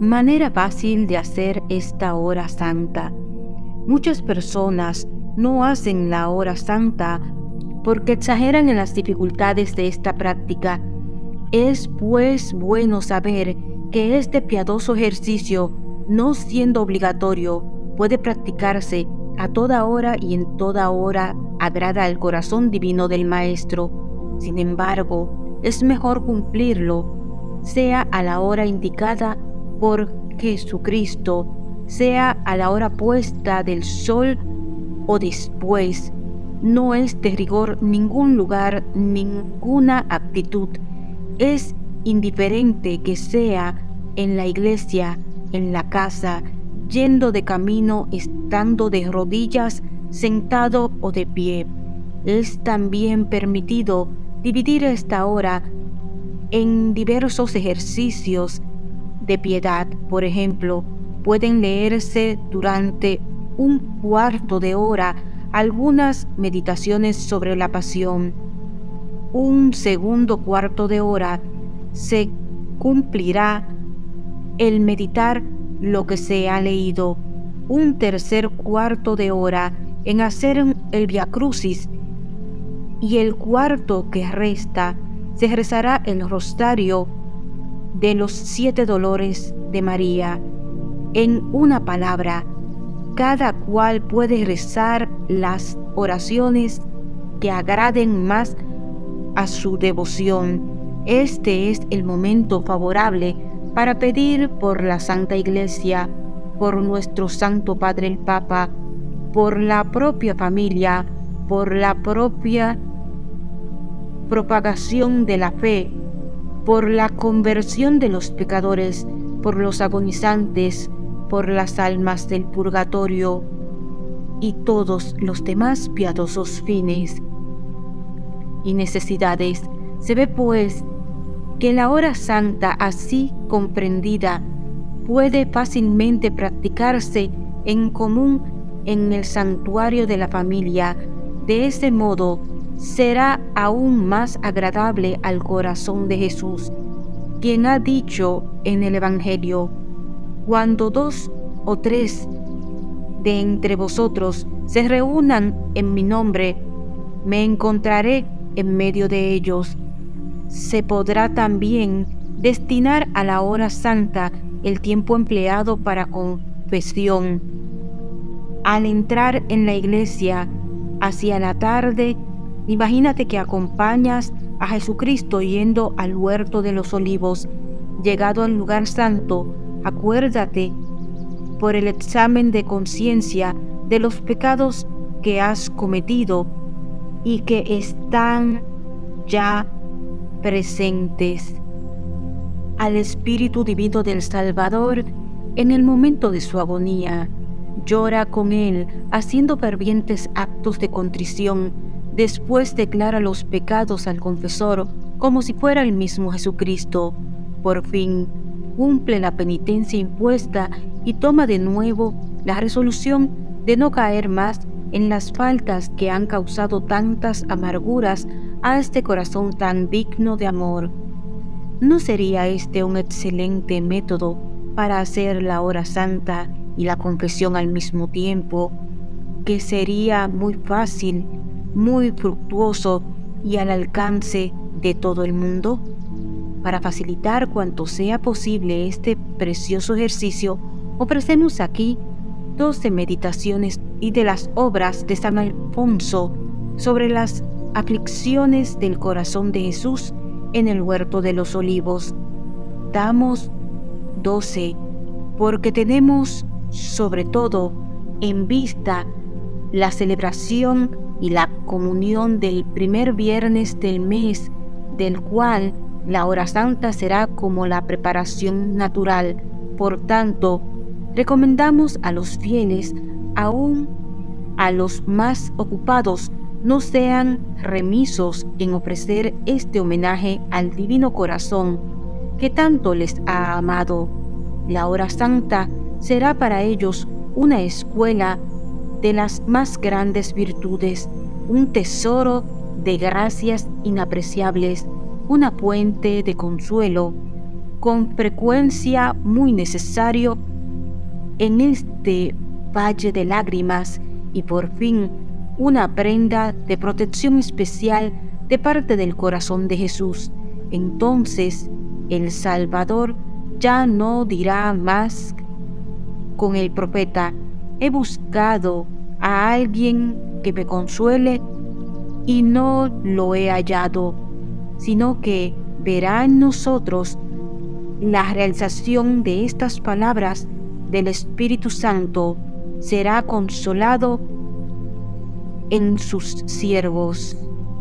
Manera fácil de hacer esta hora santa. Muchas personas no hacen la hora santa porque exageran en las dificultades de esta práctica. Es pues bueno saber que este piadoso ejercicio, no siendo obligatorio, puede practicarse a toda hora y en toda hora agrada al corazón divino del Maestro. Sin embargo, es mejor cumplirlo, sea a la hora indicada por Jesucristo, sea a la hora puesta del sol o después. No es de rigor ningún lugar, ninguna actitud. Es indiferente que sea en la iglesia, en la casa, yendo de camino, estando de rodillas, sentado o de pie. Es también permitido dividir esta hora en diversos ejercicios de piedad. Por ejemplo, pueden leerse durante un cuarto de hora algunas meditaciones sobre la pasión. Un segundo cuarto de hora se cumplirá el meditar lo que se ha leído. Un tercer cuarto de hora en hacer el Via Crucis y el cuarto que resta se rezará el rosario de los siete dolores de María. En una palabra, cada cual puede rezar las oraciones que agraden más a su devoción. Este es el momento favorable para pedir por la Santa Iglesia, por nuestro Santo Padre el Papa, por la propia familia, por la propia propagación de la fe, por la conversión de los pecadores, por los agonizantes, por las almas del purgatorio y todos los demás piadosos fines y necesidades. Se ve pues que la hora santa así comprendida puede fácilmente practicarse en común en el santuario de la familia. De ese modo será aún más agradable al corazón de Jesús, quien ha dicho en el Evangelio, cuando dos o tres de entre vosotros se reúnan en mi nombre, me encontraré en medio de ellos se podrá también destinar a la hora santa el tiempo empleado para confesión. Al entrar en la iglesia hacia la tarde, imagínate que acompañas a Jesucristo yendo al huerto de los olivos. Llegado al lugar santo, acuérdate por el examen de conciencia de los pecados que has cometido y que están ya presentes al Espíritu Divino del Salvador en el momento de su agonía. Llora con él, haciendo fervientes actos de contrición. Después declara los pecados al confesor como si fuera el mismo Jesucristo. Por fin, cumple la penitencia impuesta y toma de nuevo la resolución de no caer más en las faltas que han causado tantas amarguras a este corazón tan digno de amor. ¿No sería este un excelente método para hacer la hora santa y la confesión al mismo tiempo, que sería muy fácil, muy fructuoso y al alcance de todo el mundo? Para facilitar cuanto sea posible este precioso ejercicio, ofrecemos aquí 12 meditaciones y de las obras de San Alfonso sobre las aflicciones del corazón de Jesús en el huerto de los olivos. Damos 12 porque tenemos sobre todo en vista la celebración y la comunión del primer viernes del mes, del cual la hora santa será como la preparación natural. Por tanto, recomendamos a los fieles, aún a los más ocupados, no sean remisos en ofrecer este homenaje al Divino Corazón que tanto les ha amado. La hora santa será para ellos una escuela de las más grandes virtudes, un tesoro de gracias inapreciables, una fuente de consuelo con frecuencia muy necesario en este valle de lágrimas y por fin una prenda de protección especial de parte del corazón de Jesús. Entonces el Salvador ya no dirá más con el profeta, he buscado a alguien que me consuele y no lo he hallado, sino que verá en nosotros la realización de estas palabras del Espíritu Santo, será consolado en sus siervos.